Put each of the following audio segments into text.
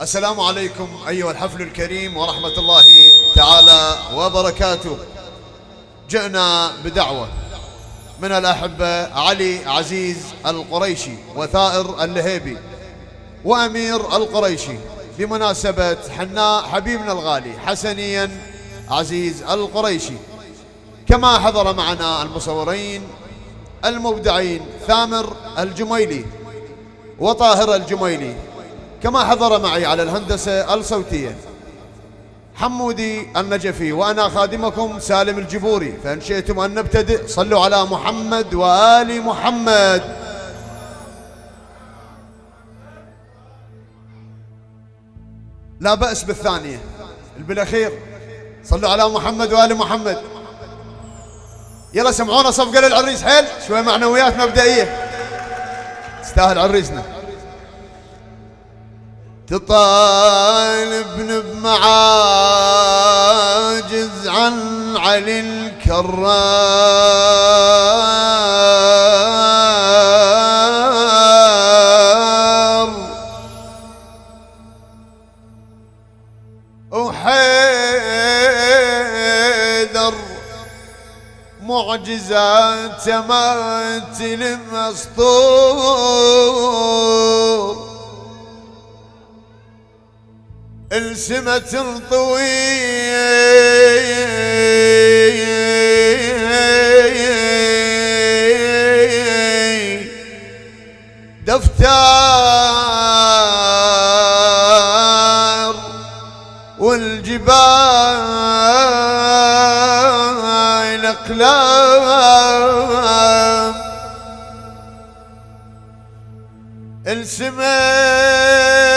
السلام عليكم أيها الحفل الكريم ورحمة الله تعالى وبركاته. جئنا بدعوة من الأحبة علي عزيز القريشي وثائر اللهيبي وأمير القريشي بمناسبة حناء حبيبنا الغالي حسنيا عزيز القريشي. كما حضر معنا المصورين المبدعين ثامر الجميلي وطاهر الجميلي كما حضر معي على الهندسة الصوتية. حمودي النجفي وأنا خادمكم سالم الجبوري. فإن شئتم أن نبتدئ صلوا على محمد وآل محمد. لا بأس بالثانية. بالأخير صلوا على محمد وآل محمد. يلا سمعونا صفقة للعريس حيل؟ شوي معنويات مبدئية. تستاهل عريسنا. تطالبن بمعاجز عن علي الكرار وحيدر معجزات ما تلم اسطور السمة طويل دفتر والجبال أقلام. السماء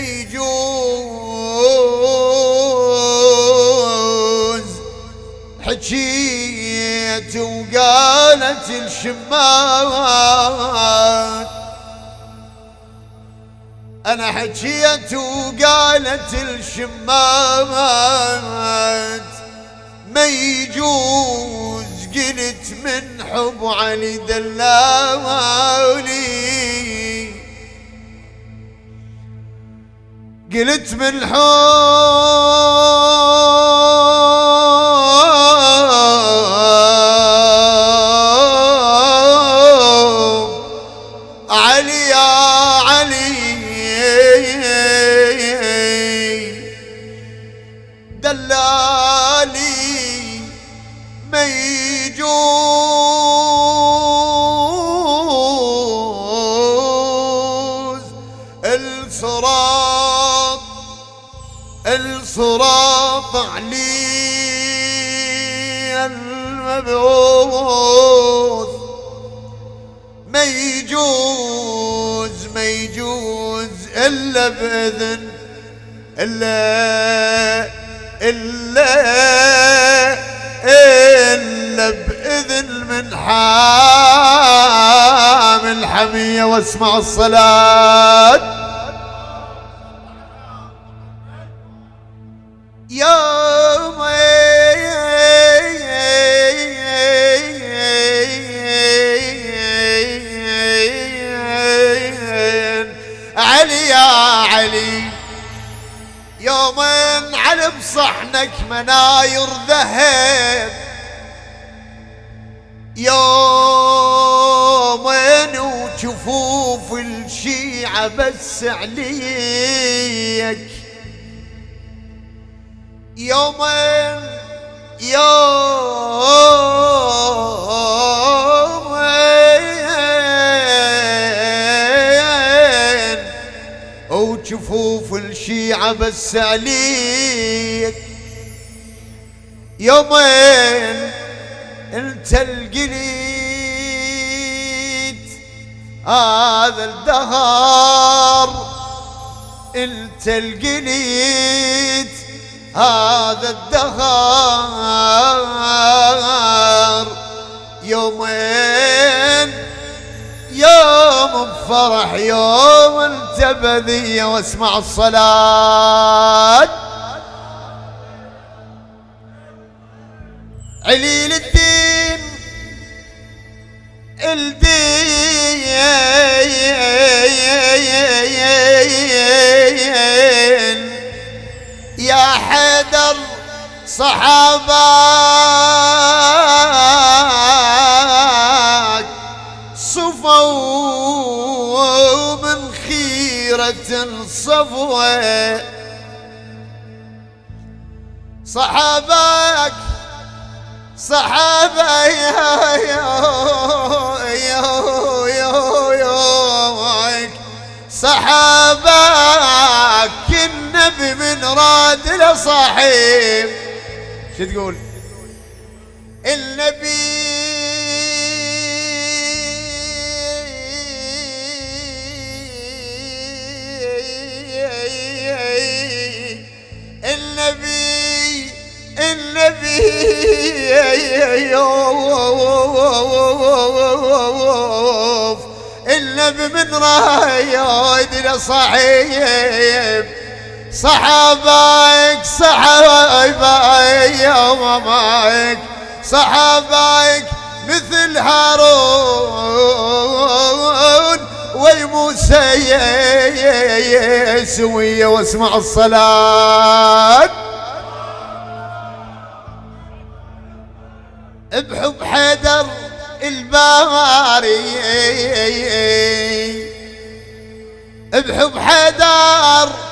يجوز. حكيت وقالت الشمات أنا حكيت وقالت الشمات ما يجوز قلت من حب علي دلالي. قلت من الصراط علي المبعوث. ما يجوز ما يجوز إلا بإذن إلا إلا إلا بإذن من حامل حمية واسمع الصلاة. يوم علي يا علي مناير ذهب. يومين وجفوف الشيعة بس عليك. يومين. يومين وجفوف الشيعة بس عليك. يومين أنت القليد هذا الدهر أنت القليد هذا الدهر يومين يوم بفرح يوم انت بذية واسمع الصلاة. عليل الدين الدين. حيدر صحابك صفوا من خيرة صفوة صحابك صحابة يا يا يا يا صحابك راد لصاحب شو تقول؟ النبي. النبي. النبي. النبي من رايد لصحيب صحابيك صحابيك ماماك. صحابيك مثل هارون وي موسى سوية واسمع الصلاة. بحب حيدر الباري. بحب حيدر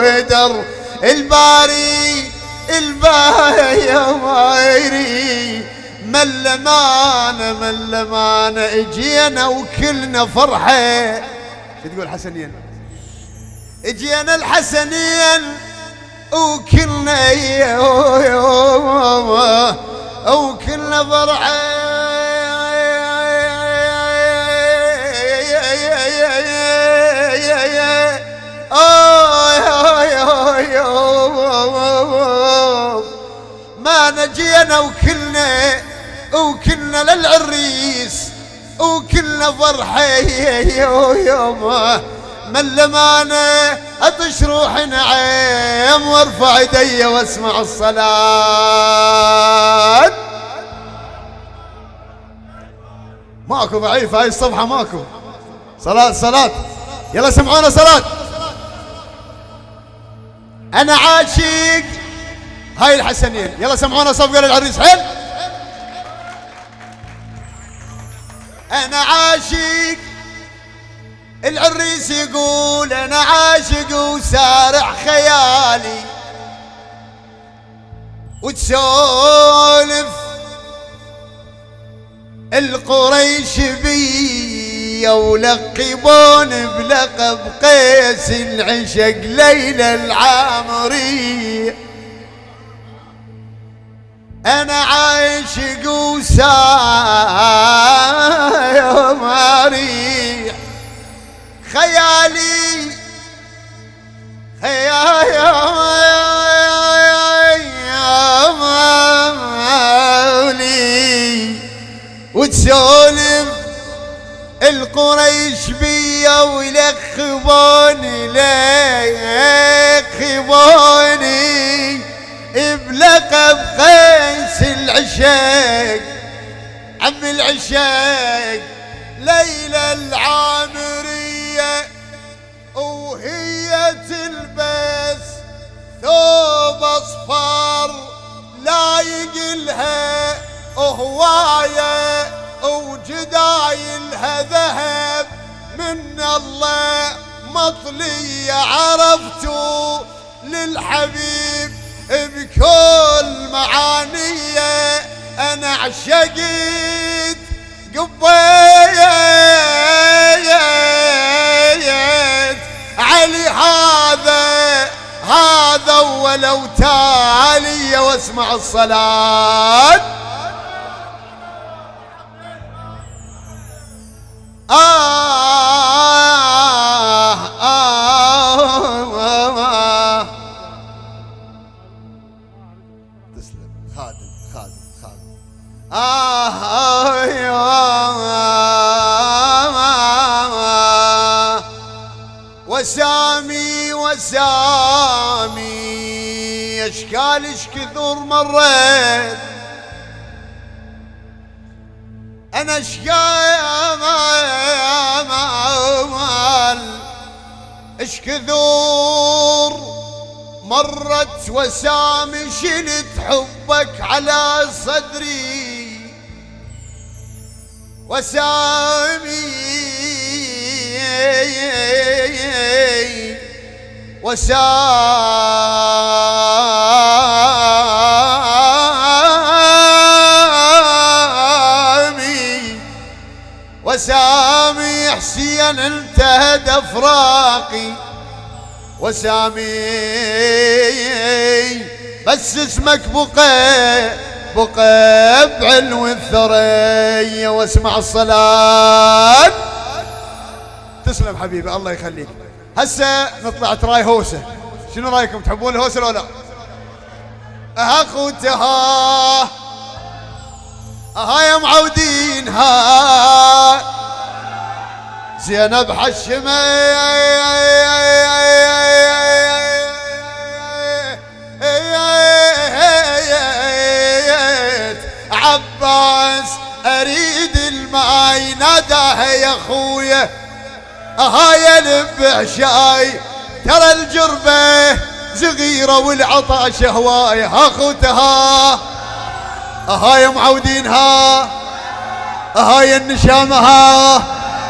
حيدر الباري الباري من لمانة من لمانة اجينا وكلنا فرحة شو تقول حسنين اجينا الحسنين وكلنا وكلنا فرحة ما نجينا وكلنا وكلنا للعريس وكلنا فرحة. يوم من لمانة أطش روح نعيم وارفع ايدي واسمع الصلاة. ماكو ضعيف هاي الصفحة ماكو. صلاة صلاة. يلا سمعونا صلاة. أنا عاشق هاي الحسنين. يلا سمعونا صفقة للعريس حل أنا عاشق. العريس يقول أنا عاشق وسارع خيالي. وتسولف القريش بي ولقبون بلقب قيس العشق ليلى العامري. أنا عاشق وسارع خيالي خيالي. وتسولف القريش بيا ويلخبوني لخبوني. العشاق عم العشاق ليلى العامرية وهي تلبس ثوب أصفر لايق لها هواية وجدايلها ذهب من الله ما المطلية عرفتوا للحبيب بكل معانية أنا عشقت قبيت. علي هذا هذا ولو تالي واسمع الصلاة. آه. كثر مريت. أنا اشكال اش كثر مرت وسامي شلت حبك على صدري. وسامي وسامي وسامي حسين انتهت أفراقي. وسامي بس اسمك بقى بقى بعلو الثريا واسمع الصلاة. تسلم حبيبي الله يخليك. هسه نطلع تراي هوسة. شنو رأيكم؟ تحبون الهوسة ولا لا؟ أخوتها. ها يا معودين ها. زينب حشمة. عباس أريد الماي ناداه يا أخويا. هاي البع شاي ترى الجربة صغيرة والعطاش هواي أخوتها. هاي معودينها. هاي النشامها.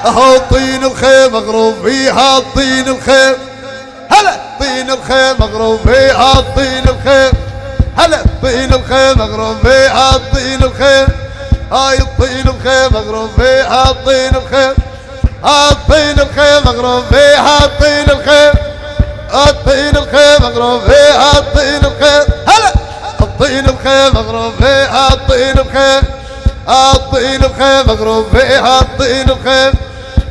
هو الطين الخيم مغروب فيها الطين الخيم هلا طين الخيم مغروب فيها الطين الخيم هلا طين الخيم مغروب فيها الطين الخيم هاي الطين الخيم مغروب فيها الطين الخيم الطين الخيم مغروب فيها الطين الخيم الطين الخيم مغروب فيها الطين الخيم هلا الطين الخيم مغروب فيها الطين الخيم الطين الخيم مغروب فيها الطين الخيم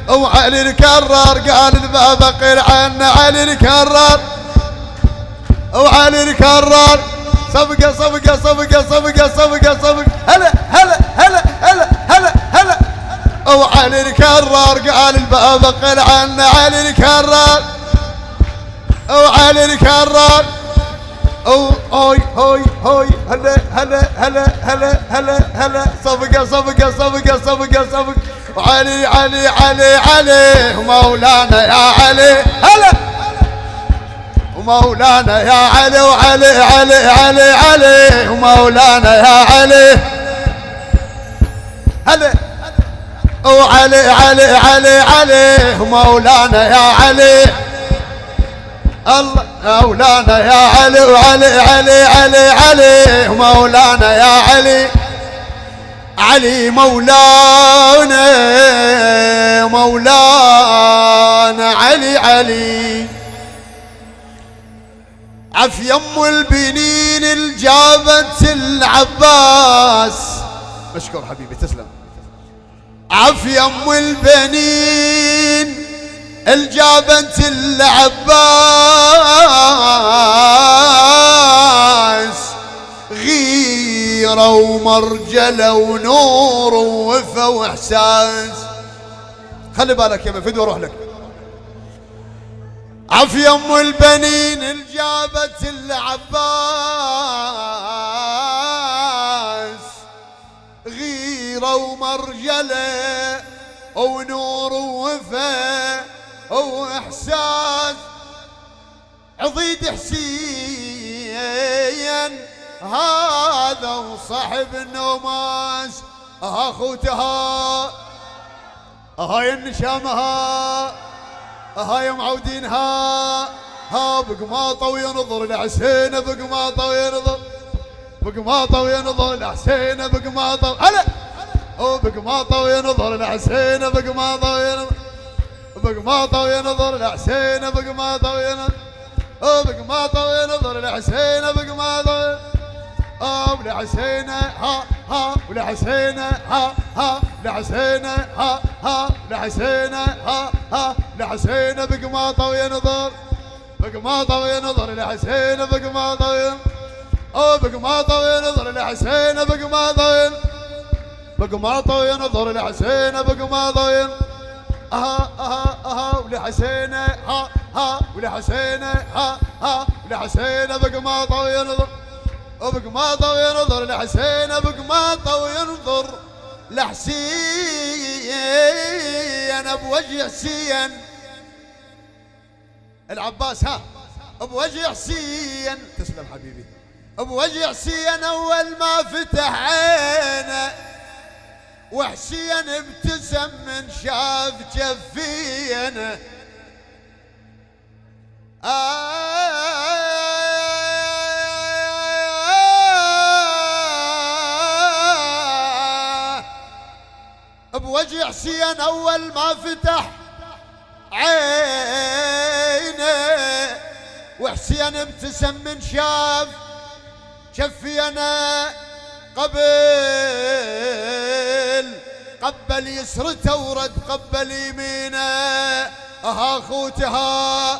وعلي الكرار قال الباب قيل عنا علي الكرار. وعلي الكرار. صفقة صفقة صفقة صفقة صفقة صفقة. هلا هلا هلا هلا هلا هلا. وعلي الكرار قال الباب قل عنا علي الكرار. وعلي الكرار. أو هوي هوي هوي هلا هلا هلا هلا هلا هلا صفقه صفقه صفقه صفقه صفقه وعلي علي علي علي ومولانا يا علي هلا ومولانا يا علي وعلي علي علي علي ومولانا يا علي هلا وعلي علي علي علي مولانا يا علي الله مولانا يا علي وعلي علي علي علي مولانا يا علي. علي مولانا مولانا علي علي. عف يم البنين الجابت العباس. مشكور حبيبي تسلم. عفي أم البنين الجابت العباس غيرة ومرجلة ونور ووفا وإحساس. خلي بالك يا فدوى أروح لك. عفي أم البنين الجابت العباس غيرة ومرجلة ونور ووفا واحساس عضيد حسين. هذا وصاحب النوماس اخوتها هاي النشامها هاي معودين ها بقماطة وينظر الحسين بقماطة وينظر بقماطة وينظر الحسين بقماطة هلا! بقماطة وينظر الحسين بقماطة وينظر بقماطة وينظر الحسين بقماطة وينظر بقماطة وينظر الحسين بقماطة آه ولحسين ها ها ولحسين ها ها لحسين ها ها لحسين ها ها لحسين بقماطة وينظر بقماطة وينظر لحسين بقماطة وينظر أو بقماطة وينظر لحسين بقماطة بقماطة وينظر لحسين بقماطة وينظر أها أها أها ولحسين ها ها ولحسين ها ها ولحسين بقماطة وينظر وبقماطة وينظر لحسين بقماطة وينظر لحسين بوجه حسين. العباس ها بوجه حسين. تسلم حبيبي. بوجه حسين أول ما فتح عينه وحسين ابتسم من شاف جفينه آه بوجه حسين أول ما فتح عينه وحسين ابتسم من شاف شفي أنا قبل قبل يسرته ورد قبل يمينه. أها خوتها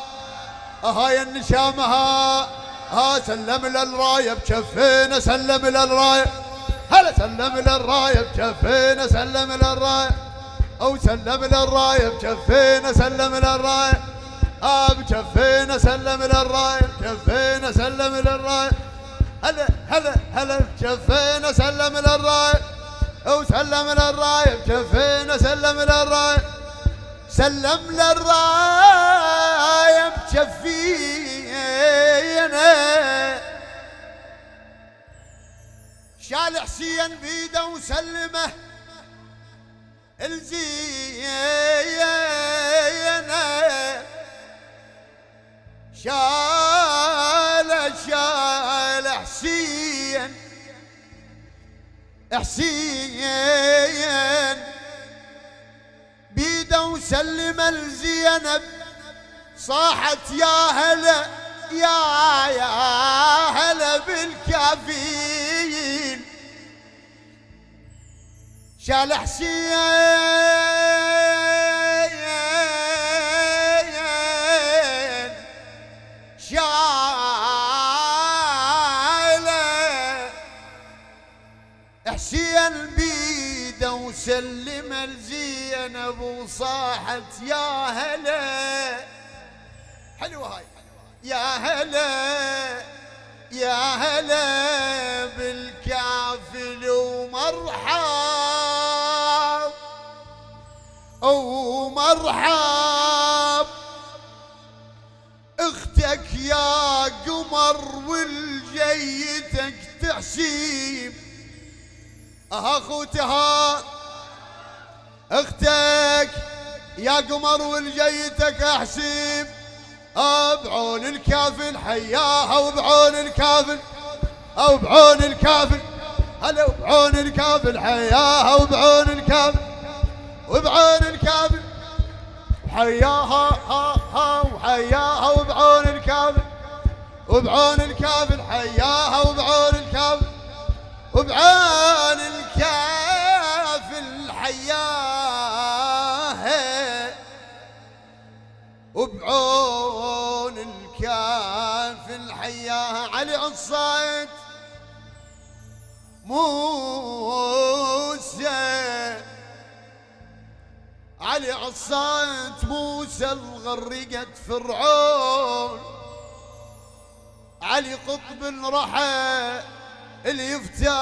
أها يا النشامها. ها سلم للرايه بشفينا سلم للرايه هلا سلم للرايه بكفينا سلم للرايه أو سلم للرايه بكفينا سلم للرايه آه بكفينا سلم للرايه بكفينا سلم للرايه هلا هلا هلا بكفينا سلم للرايه أو سلم للرايه بكفينا سلم للرايه سلم للرايه بكفينا. شال حسين بيده وسلمه الزينه شال حسين بيده وسلم الزينب صاحت يا هلا يا يا هلا بالكافين شال حسين حسين بيده وسلم الزينب وصاحت يا هلا. حلوة هاي. يا هلا يا هلا بالكافل ومرحب. ومرحب. أختك يا قمر والجيتك تحسيب. أها اخوتها أختك يا قمر والجيتك احسيب بعون الكافل حياها وبعون الكافل أو بعون الكافل هلا وبعون الكافل حياها وبعون الكافل وبعون الكافل حياها ها ها وحياها وبعون الكافل وبعون الكافل حياها وبعون الكافل وبعون الكافل وبعون الكافل حياها علي عصايد موسى. علي عصايد موسى الغرقت فرعون. علي قطب رحى اللي يفتار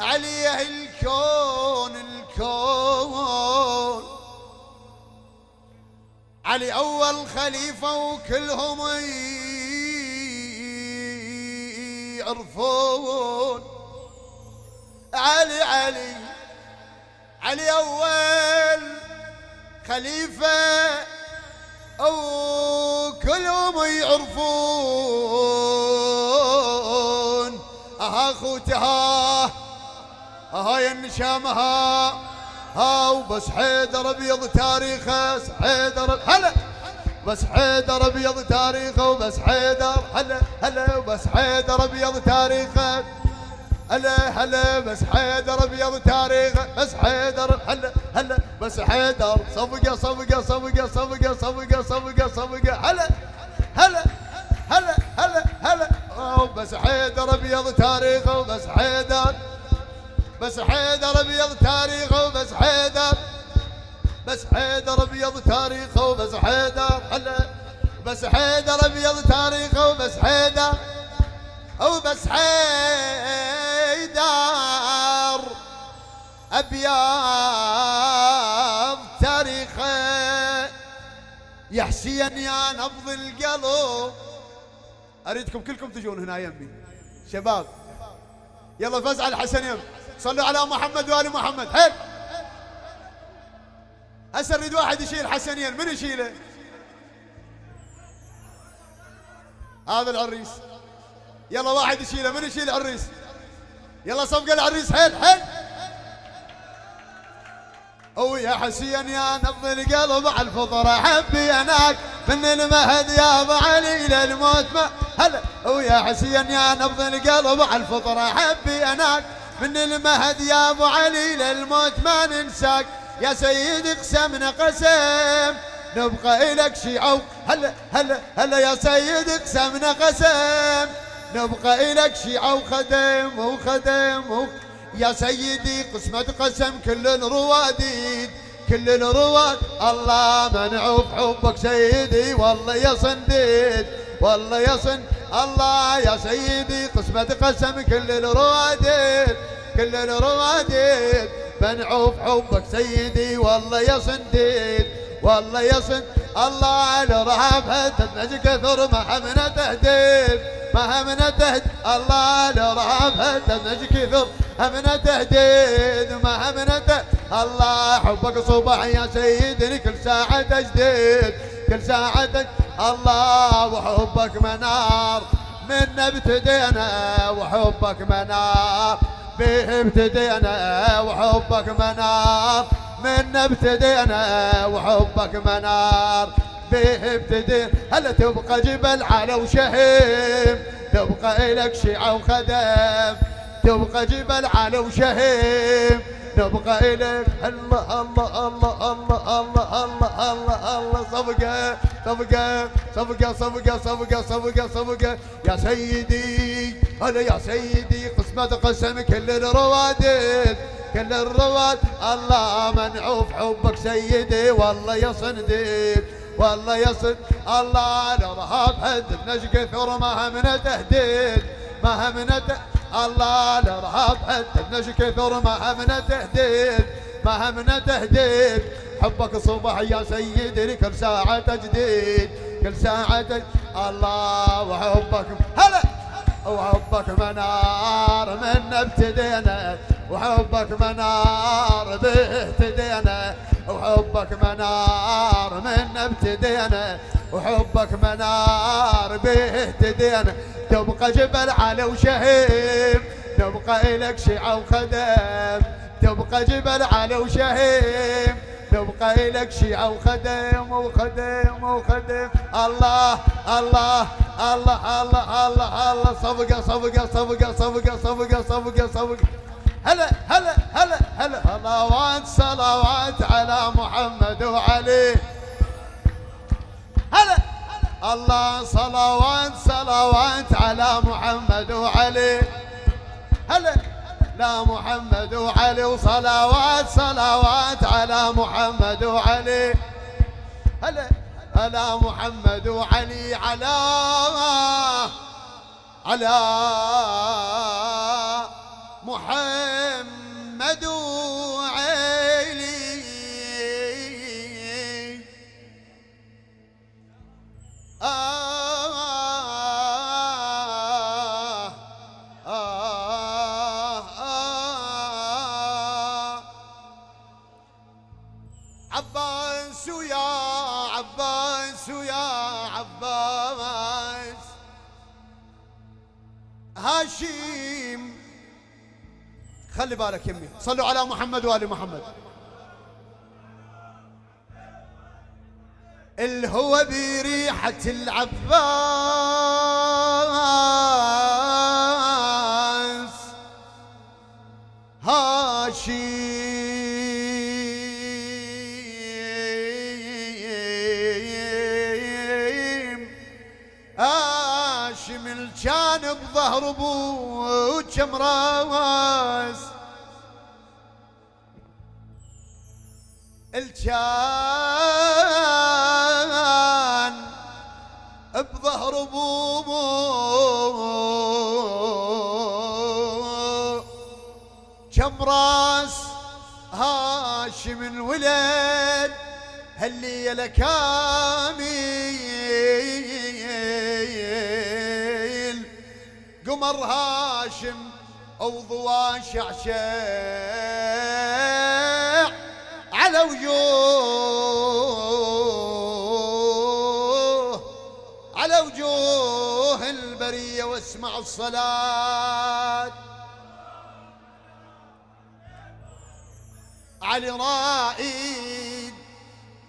عليه الكون علي أول خليفة وكلهم يعرفون. علي علي علي أول خليفة أو كلهم يعرفون. أها خوتها أها ينشامها ها وبس حيدر أبيض تاريخه حيدر هلا. بس حيدر أبيض تاريخه وبس حيدر هلا هلا وبس حيدر أبيض تاريخه. هلا هلا بس حيدر أبيض تاريخه بس حيدر هلا هلا بس حيدر. صفقة صفقة صفقة صفقة صفقة صفقة صفقة هلا هلا هلا هلا هلا. بس حيدر أبيض تاريخه وبس حيدر بس حيدر أبيض تاريخه وبس حيدر. بس حيدر أبيض تاريخه وبس حيدر. هلا بس حيدر أبيض تاريخه وبس حيدر. وبس حيدر أبيض تاريخه. يا حسين يا نبض القلب. أريدكم كلكم تجون هنا يمي. شباب. يلا فزع الحسن يم صلوا على محمد وآل محمد. حيل هسه اريد واحد يشيل حسنين. من يشيله؟ هذا العريس. يلا واحد يشيله. من يشيل العريس؟ يلا صفقه العريس. حيل حيل أو يا حسين يا نبض القلب على الفطر. حبي أناك من المهد يا ابو علي للموت ما هلا أو يا حسين يا نبض القلب على الفطر. حبي أناك من المهد يا أبو علي للموت ما ننساك. يا سيدي قسمنا قسم نبقى إلك شيعة هلا هلا هلا يا سيدي قسمنا قسم نبقى إلك شيعة وخدم وخدم يا سيدي قسمة قسم كل الرواديد كل الرواد. الله منعوف حبك سيدي والله يا صنديد. والله يا صن الله يا سيدي قسمة قسم كل الرواديد كل الرواديد بنعوف حبك سيدي والله يا صنديد والله يا صند الله على رهاب تدمج كثر ما همنا تهديد ما همنا تهد الله على رهاب تدمج كثر همنا تهديد ما همنا تهد الله حبك صبح يا سيدي كل ساعة تجديد كل ساعة الله وحبك منار من ابتدينا وحبك منار. به ابتدينا وحبك منار من ابتدينا وحبك منار. به ابتدينا هلا تبقى جبل على وشهيم تبقى إلك شيعة وخدم. تبقى جبل على وشهيم تبقى إلك الله الله الله الله الله الله الله, الله, الله صفقة. صفقة صفقة صفقة صفقة صفقة صفقة يا سيدي هلا يا سيدي قسمة قسم كل الروادد كل الرواد. الله منعوف حبك سيدي والله يا صنديد والله يا صند الله الارهاب هدد نشق كثر ما همنا تهديد ما همنا الله الارهاب حتى نش كثر ما همنا تهديد ما همنا تهديد. حبك صبح يا سيدي كل ساعة تجديد كل ساعة تجديد الله وحبك هلا! وحبك منار من ابتدينا وحبك منار به اهتدينا وحبك منار من ابتدينا وحبك منار به اهتدينا تبقى جبل على وشهيم تبقى إلك شيعة وخدم تبقى جبل على وشهيم تبقى إلك شيعة وخدم وخدم وخدم الله الله الله الله الله الله. صفقة صفقة صفقة صفقة صفقة صفقة صفقة. هلا هلا هلا هلا. صلوات صلوات على محمد وعلي. هلا. الله صلوات صلوات على محمد وعلي. هلا. لا محمد وعلي وصلوات صلوات على محمد وعلي. هلا هلا محمد وعلي على على محمد وعلي. آه. عباس ويا عباس ويا عباس. هاشم خلي بالك يمي صلوا على محمد وآل محمد. الهوى بريحة العباس. الجانب ظهر ابو كم راس الجان بظهر ابوه كم راس هاشم الولد هالليلة كامل قمر هاشم أو ضوا شعشع على وجوه على وجوه البرية واسمع الصلاة. علي رائد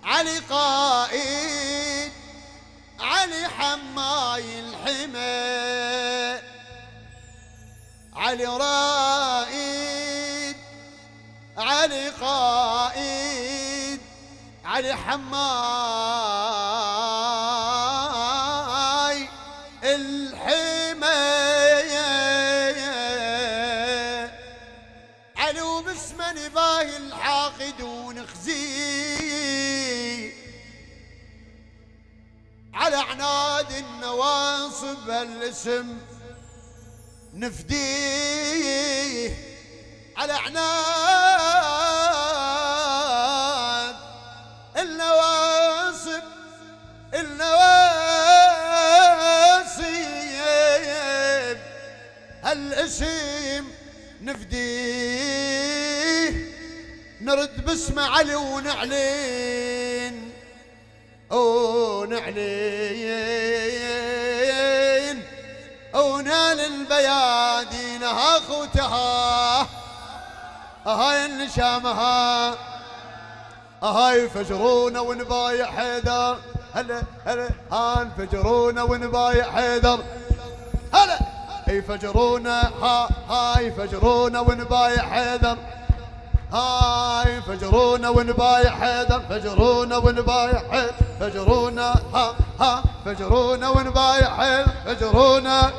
علي قائد علي حماي الحمى علي رائد علي قائد علي حماي الحمى علي وباسم نباه الحاقدون خزي على عناد النواصب الاسم. نفديه على عناد النواصب النواسيب هالاسم نفديه. نرد باسم علي ونعلن. ونعلن ونال البيادين ها خوتها. هاي النشامها. هاي فجرونا ونبايع حيدر. هلا هلا ها انفجرونا ونبايع حيدر. هلا يفجرونا ها هاي فجرونا ونبايع حيدر. هاي فجرونا ونبايع حيدر. فجرونا ونبايع حيدر. فجرونا ها ها فجرونا ونبايع حيدر. فجرونا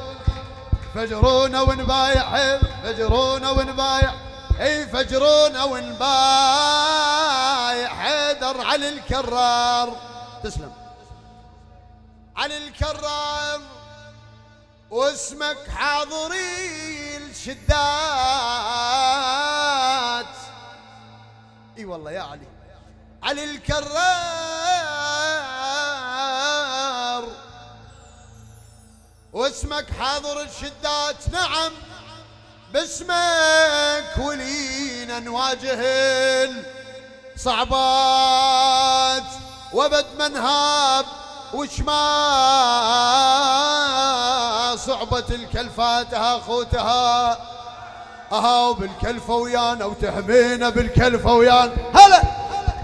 فجرونا ونبايع فجرونا ونبايع اي فجرونا ونبايع حيدر علي الكرار. تسلم. علي الكرار. واسمك حاضري الشدات. إي والله يا علي. علي الكرار. واسمك حاضر الشدات. نعم. باسمك ولينا نواجه الصعبات وبد منهاب. وش ما صعبة الكلفاتها خوتها. أها وبالكلفة ويانا وتحمينا بالكلفة ويانا. هلا.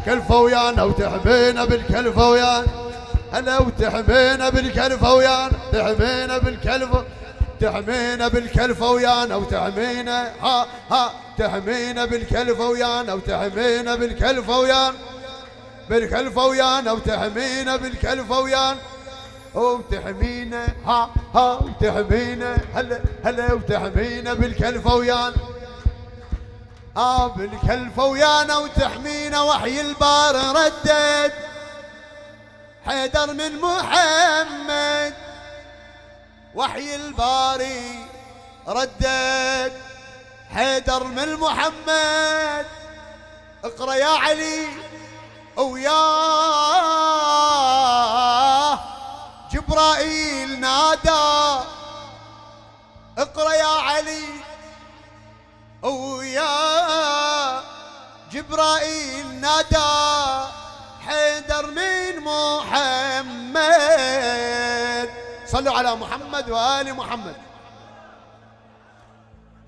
كلفة ويانا وتحمينا بالكلفة ويانا. هلا وتحمينا بالكلفة ويانا تحمينا بالكلفة تحمينا بالكلفة ويانا وتحمينا ها ها تحمينا بالكلفة ويانا وتحمينا بالكلفة ويانا بالكلفة ويانا وتحمينا بالكلفة ويانا. وتحمينا ها ها وتحمينا هلا هلا وتحمينا بالكلفة ويانا. آه بالكلفة ويانا وتحمينا وحي البار ردد. حيدر من محمد. وحي الباري ردد. حيدر من محمد. اقرأ يا علي وياه جبرائيل نادى. اقرأ يا علي ويا جبرائيل نادى. محمد. صلوا على محمد وآل محمد.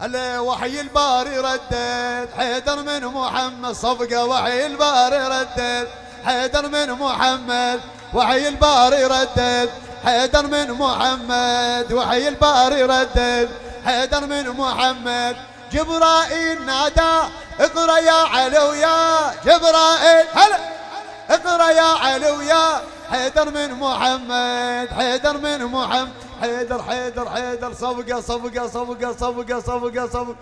هلا وحي الباري ردد حيدر من محمد صفقة وحي الباري ردد حيدر من محمد وحي الباري ردد حيدر من محمد وحي الباري ردد حيدر من محمد. جبرائيل نادى اقرأ يا علويا جبرائيل. هلا! اقرأ يا علو يا حيدر من محمد حيدر من محمد. حيدر حيدر حيدر صفقة صفقة صفقة صفقة صفقة صفقة.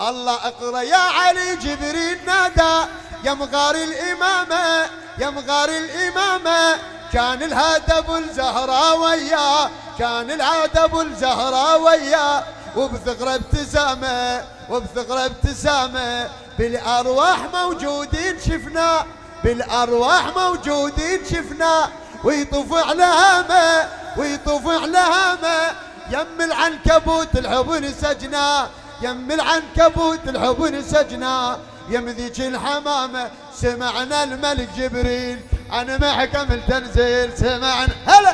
الله اقرأ يا علي جبريل نادى يا مغاري الإمامة يا مغاري الإمامة. كان الهدى أبو الزهراء وياه كان الهدى أبو الزهراء وياه وبثغرة ابتسامة وبثغرة ابتسامة. بالأرواح موجودين شفنا. بالأرواح موجودين شفنا ويطوف على هامة ويطوف على هامة. يم العنكبوت الحب سجنا يم العنكبوت الحب سجنا. يم ذيك الحمامة سمعنا الملك جبريل. عن محكم التنزيل سمعنا. هلا!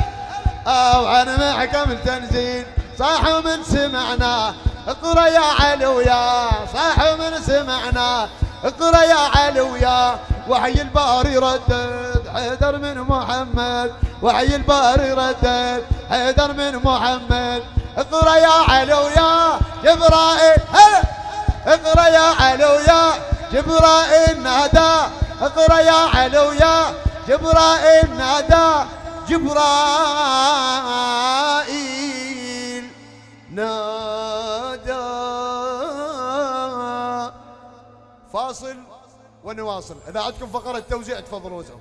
أو عن محكم التنزيل. صاح من سمعنا اقرأ يا علويا. صاح من سمعنا اقرأ يا علويا. وحي الباري ردد حيدر من محمد. وحي الباري ردد حيدر من محمد. اقرأ يا علويا جبرائيل هلا اقرأ يا علويا جبرائيل نادى. اقرأ يا علويا جبرائيل نادى. جبرائيل نادى. فاصل. ونواصل إذا عندكم فقرة توزيع تفضلوا وزعوا.